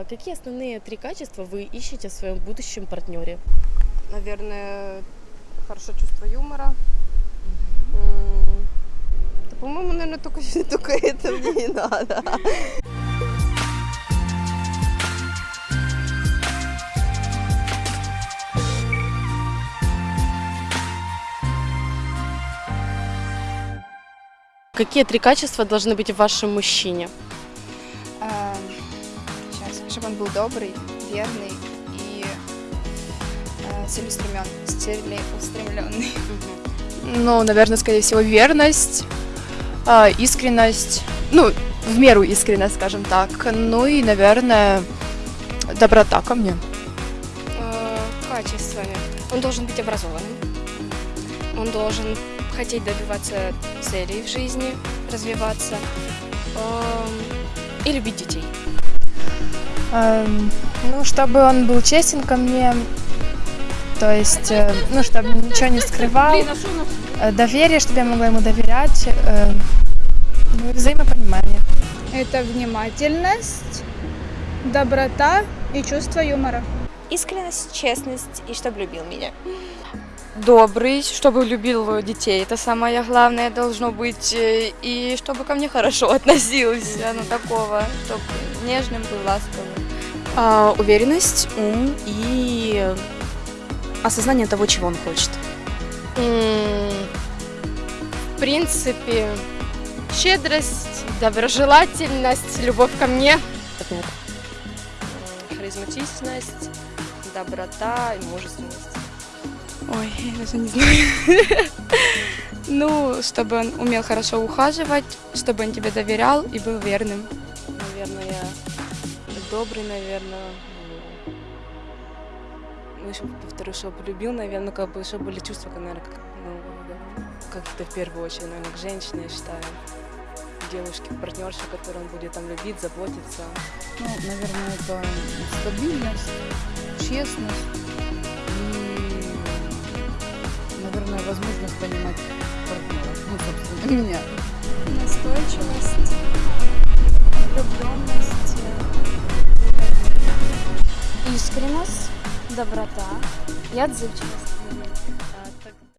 А какие основные три качества вы ищете в своем будущем партнере? Наверное, хорошо чувство юмора. Да, по-моему, наверное, только, только это мне и надо. Какие три качества должны быть в вашем мужчине? Чтобы он был добрый, верный и э, целеустремен, целеустремленный. Ну, наверное, скорее всего, верность, а, искренность, ну, в меру искренность, скажем так. Ну и, наверное, доброта ко мне. э, качествами. Он должен быть образованным. Он должен хотеть добиваться целей в жизни, развиваться эм, и любить детей. Эм, ну, чтобы он был честен ко мне, то есть, э, ну, чтобы ничего не скрывал, э, доверие, чтобы я могла ему доверять, э, ну, и взаимопонимание. Это внимательность, доброта и чувство юмора. Искренность, честность и чтобы любил меня. Добрый, чтобы любил детей. Это самое главное должно быть. э, И чтобы ко мне хорошо относился, ну такого, чтобы нежным был, ласковым. А, уверенность, ум и осознание того, чего он хочет. В принципе, щедрость, доброжелательность, любовь ко мне. Партнер. Харизматичность, доброта и мужественность. Ой, я даже не знаю. Ну, чтобы он умел хорошо ухаживать, чтобы он тебе доверял и был верным. Наверное, добрый, наверное. Ну, еще повторю, чтобы любил, наверное, как бы, чтобы были чувства, наверное, как, ну, как-то в первую очередь, наверное, к женщине, я считаю. Девушке, партнерше, которой он будет там любить, заботиться. Ну, наверное, это стабильность, честность возможность понимать партнера, ну, собственно, меня. Настойчивость, влюбленность, искренность, доброта и отзывчивость.